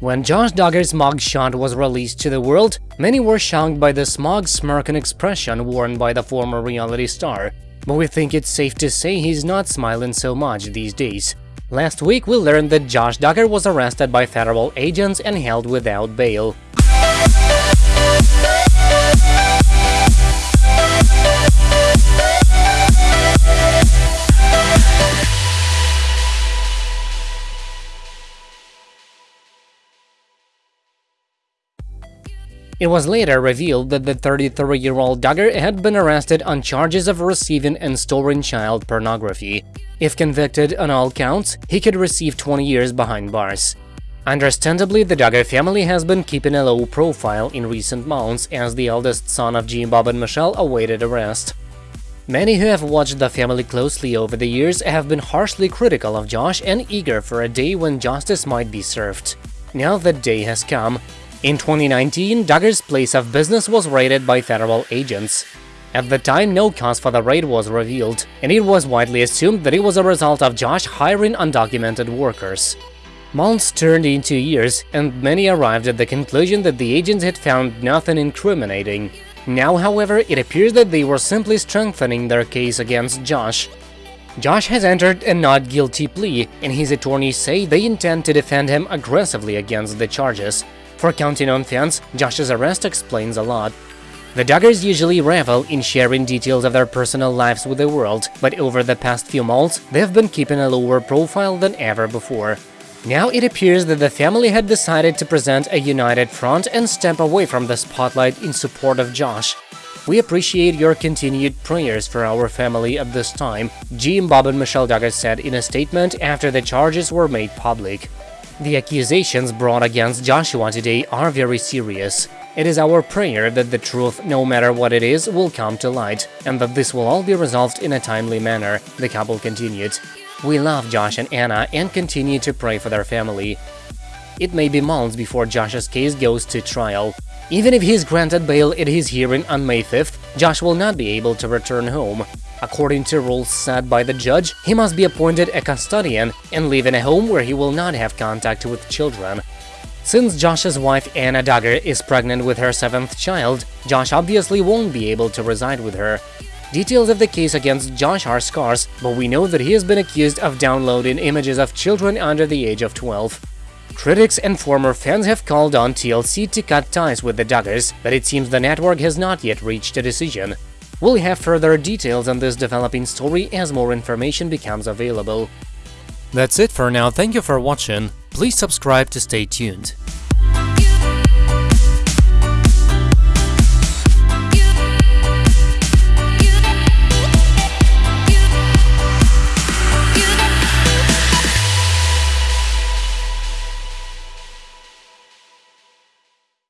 When Josh Duggar's mugshot was released to the world, many were shocked by the smug smirking expression worn by the former reality star, but we think it's safe to say he's not smiling so much these days. Last week we learned that Josh Duggar was arrested by federal agents and held without bail. It was later revealed that the 33-year-old Duggar had been arrested on charges of receiving and storing child pornography. If convicted on all counts, he could receive 20 years behind bars. Understandably, the Duggar family has been keeping a low profile in recent months as the eldest son of Jim Bob and Michelle awaited arrest. Many who have watched the family closely over the years have been harshly critical of Josh and eager for a day when justice might be served. Now that day has come, in 2019, Duggar's place of business was raided by federal agents. At the time, no cause for the raid was revealed, and it was widely assumed that it was a result of Josh hiring undocumented workers. Months turned into years, and many arrived at the conclusion that the agents had found nothing incriminating. Now, however, it appears that they were simply strengthening their case against Josh. Josh has entered a not guilty plea, and his attorneys say they intend to defend him aggressively against the charges. For counting on fans, Josh's arrest explains a lot. The Duggars usually revel in sharing details of their personal lives with the world, but over the past few months, they've been keeping a lower profile than ever before. Now it appears that the family had decided to present a united front and step away from the spotlight in support of Josh. We appreciate your continued prayers for our family at this time, Jim Bob and Michelle Duggar said in a statement after the charges were made public. The accusations brought against Joshua today are very serious. It is our prayer that the truth, no matter what it is, will come to light, and that this will all be resolved in a timely manner, the couple continued. We love Josh and Anna and continue to pray for their family. It may be months before Josh's case goes to trial. Even if he is granted bail at his hearing on May 5th, Josh will not be able to return home. According to rules set by the judge, he must be appointed a custodian and live in a home where he will not have contact with children. Since Josh's wife Anna Duggar is pregnant with her seventh child, Josh obviously won't be able to reside with her. Details of the case against Josh are scarce, but we know that he has been accused of downloading images of children under the age of 12. Critics and former fans have called on TLC to cut ties with the Duggars, but it seems the network has not yet reached a decision. We'll have further details on this developing story as more information becomes available. That's it for now, thank you for watching, please subscribe to stay tuned.